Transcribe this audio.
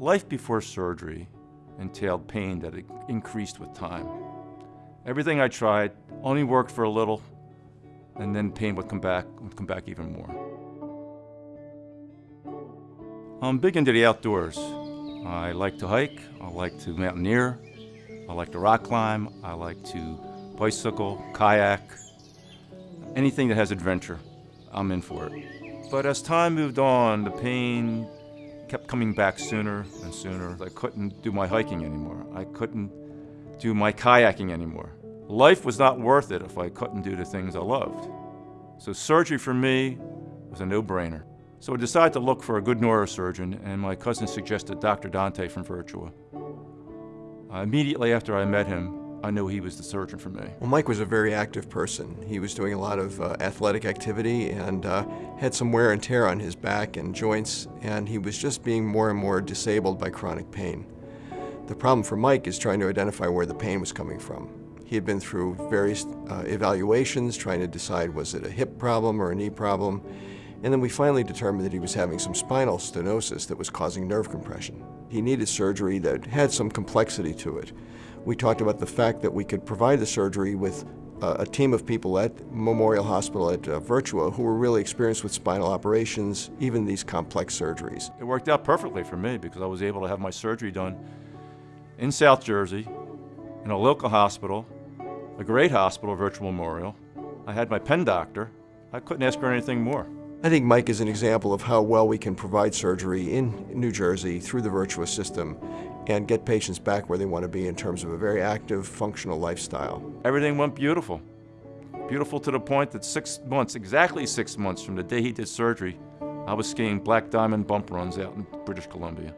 Life before surgery entailed pain that increased with time. Everything I tried only worked for a little, and then pain would come back, would come back even more. I'm big into the outdoors. I like to hike, I like to mountaineer, I like to rock climb, I like to bicycle, kayak, anything that has adventure, I'm in for it. But as time moved on, the pain kept coming back sooner and sooner. I couldn't do my hiking anymore. I couldn't do my kayaking anymore. Life was not worth it if I couldn't do the things I loved. So surgery for me was a no-brainer. So I decided to look for a good neurosurgeon, and my cousin suggested Dr. Dante from Virtua. Uh, immediately after I met him, I knew he was the surgeon for me. Well, Mike was a very active person. He was doing a lot of uh, athletic activity and uh, had some wear and tear on his back and joints, and he was just being more and more disabled by chronic pain. The problem for Mike is trying to identify where the pain was coming from. He had been through various uh, evaluations trying to decide was it a hip problem or a knee problem, and then we finally determined that he was having some spinal stenosis that was causing nerve compression. He needed surgery that had some complexity to it we talked about the fact that we could provide the surgery with uh, a team of people at Memorial Hospital at uh, Virtua who were really experienced with spinal operations, even these complex surgeries. It worked out perfectly for me because I was able to have my surgery done in South Jersey, in a local hospital, a great hospital, Virtua Memorial. I had my Penn doctor. I couldn't ask for anything more. I think Mike is an example of how well we can provide surgery in New Jersey through the Virtua system and get patients back where they want to be in terms of a very active, functional lifestyle. Everything went beautiful. Beautiful to the point that six months, exactly six months from the day he did surgery, I was skiing black diamond bump runs out in British Columbia.